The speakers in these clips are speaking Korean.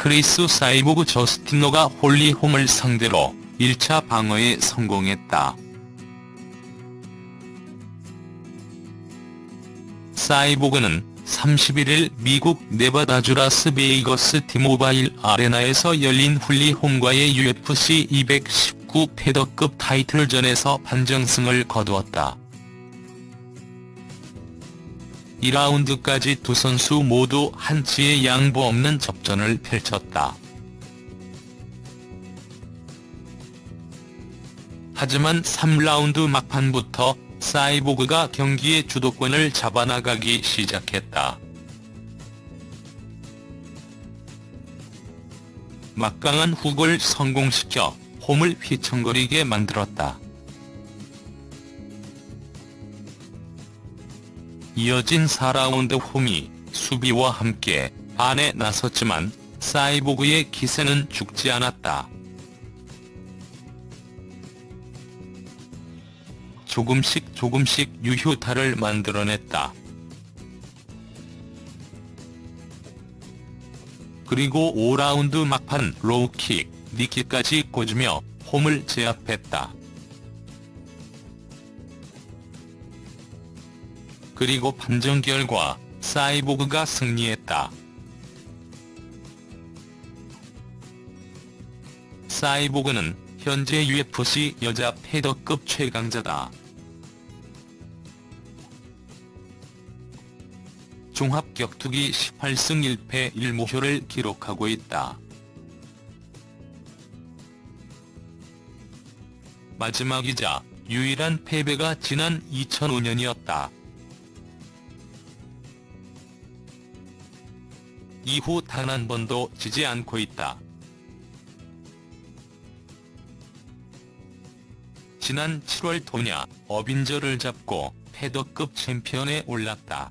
크리스 사이보그 저스티노가 홀리 홈을 상대로 1차 방어에 성공했다. 사이보그는 31일 미국 네바다 주 라스베이거스 티모바일 아레나에서 열린 홀리 홈과의 UFC 219 페더급 타이틀전에서 판정승을 거두었다. 2라운드까지 두 선수 모두 한치의 양보 없는 접전을 펼쳤다. 하지만 3라운드 막판부터 사이보그가 경기의 주도권을 잡아나가기 시작했다. 막강한 훅을 성공시켜 홈을 휘청거리게 만들었다. 이어진 4라운드 홈이 수비와 함께 반격에 나섰지만 사이보그의 기세는 죽지 않았다. 조금씩 조금씩 유효타를 만들어냈다. 그리고 5라운드 막판 low kick, knee kick까지 꽂으며 홈을 제압했다. 그리고 판정 결과 사이보그가 승리했다. 사이보그는 현재 UFC 여자 패더급 최강자다. 종합격투기 18승 1패 1무효를 기록하고 있다. 마지막이자 유일한 패배가 지난 2005년이었다. 이후 단 한 번도 지지 않고 있다. 지난 7월 도냐, 어빈저를 잡고 패더급 챔피언에 올랐다.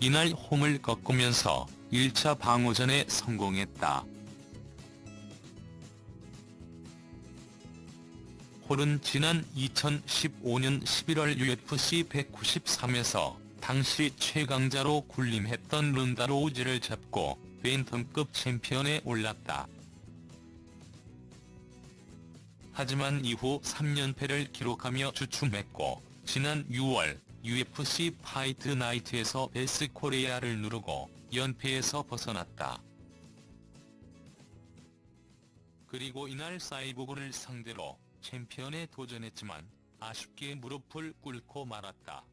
이날 홈을 꺾으면서 1차 방어전에 성공했다. 홈은 지난 2015년 11월 UFC 193에서 당시 최강자로 군림했던 론다 로우지를 잡고 밴텀급 챔피언에 올랐다. 하지만 이후 3연패를 기록하며 주춤했고 지난 6월 UFC Fight Night에서 베스 코레이아를 누르고 연패에서 벗어났다. 그리고 이날 사이보그를 상대로 챔피언에 도전했지만 아쉽게 무릎을 꿇고 말았다.